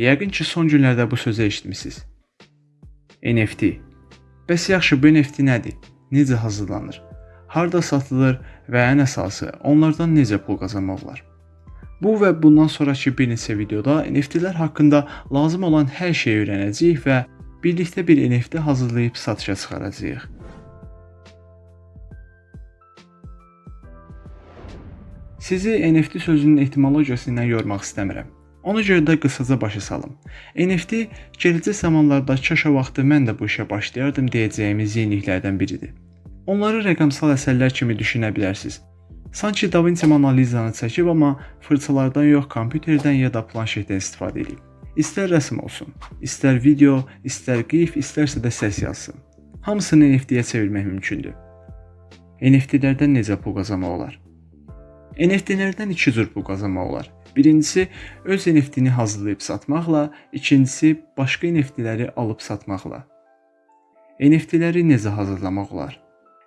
Yəqin ki, son günlərdə bu sözü eşitmisiniz. NFT. Bəs yaxşı bu NFT nədir? Necə hazırlanır? Harda satılır və ən əsası onlardan necə pul qazanmaq olar? Bu və bundan sonrakı bir neçə videoda NFT-lər haqqında lazım olan hər şeyi öyrənəcəyik və birlikdə bir NFT hazırlayıb satışa çıxaracağıq. Sizi NFT sözünün etimologiyası ilə yormaq istəmirəm. Ona görə də qısaca başa salım. NFT gələcək zamanlarda kaşa vaxtı mən də bu işə başlayardım deyəcəyimiz yeniliklərdən biridir. Onları rəqəmsal əsərlər kimi düşünə bilərsiniz. Sanki Da Vinci Mona Lisa-nı çəkib, amma fırçalardan yox, kompüterdən ya da planşetdən istifadə edib. İstər rəsm olsun, istər video, istər qif, istərsə də səs yazsın. Hamısını NFT-yə çevirmək mümkündür. NFT-lərdən necə pul qazanmaq olar? NFT-lərdən iki cür pul qazanmaq olar. Birincisi öz NFT-ni hazırlayıb satmaqla, ikincisi başqa NFT-ləri alıb satmaqla. NFT-ləri necə hazırlamaq olar?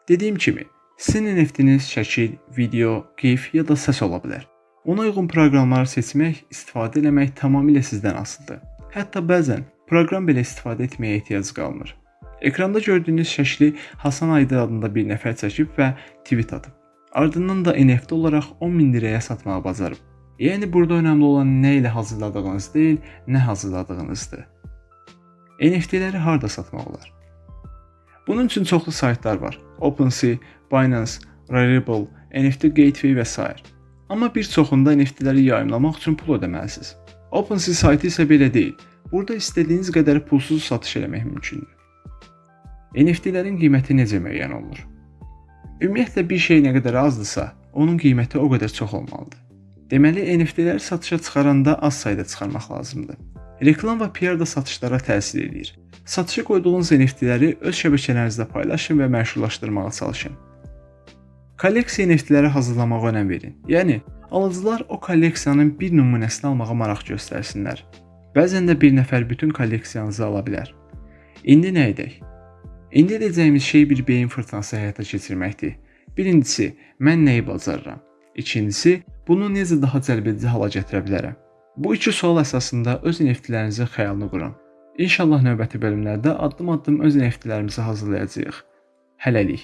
Dediyim kimi, sizin NFT-niz şəkil, video, GIF ya da səs ola bilər. Ona uyğun proqramları seçmək, istifadə etmək tamamilə sizdən asılıdır. Hətta bəzən proqram belə istifadə etməyə ehtiyac qalmır. Ekranda gördüyünüz şəkli Hasan Aydın adında bir nəfər çəkib və tweet atıb. Ardından da NFT olaraq 10 min liraya satmağı bacarıb. Yəni burada önəmli olan nə ilə hazırladığınız deyil, nə hazırladığınızdır. NFT-ləri harda satmaq olar? Bunun üçün çoxlu saytlar var. OpenSea, Binance, Rarible, NFT Gateway və s. Amma bir çoxunda NFT-ləri yayımlamaq üçün pul ödəməlisiniz. OpenSea saytı isə belə deyil. Burada istədiyiniz qədər pulsuz satış etmək mümkündür. NFT-lərin qiyməti necə müəyyən olunur? Ümumiyyətlə bir şey nə qədər azdırsa, onun qiyməti o qədər çox olmalıdır. Deməli, NFT-ləri satışa çıxaranda az sayda çıxarmaq lazımdır. Reklam və PR da satışlara təsir edir. Satışa qoyduğunuz NFT-ləri öz şəbəkələrinizdə paylaşın və məşhurlaşdırmağa çalışın. Kolleksiya NFT-ləri hazırlamağa önəm verin. Yəni, alıcılar o kolleksiyanın bir nümunəsini almağa maraq göstərsinlər. Bəzən də bir nəfər bütün kolleksiyanızı ala bilər. İndi nə edək? İndi edəcəyimiz şey bir beyin fırtınası həyata keçirməkdir. Birincisi, mən nəyi bacarıram? İkincisi, bunu necə daha cəlbedici hala gətirə bilərəm? Bu iki sual əsasında öz NFT-lərinizin xəyalını qurun. İnşallah növbəti bölümlərdə addım-addım öz NFT-lərimizi hazırlayacağıq. Hələlik.